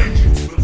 Vengeance will!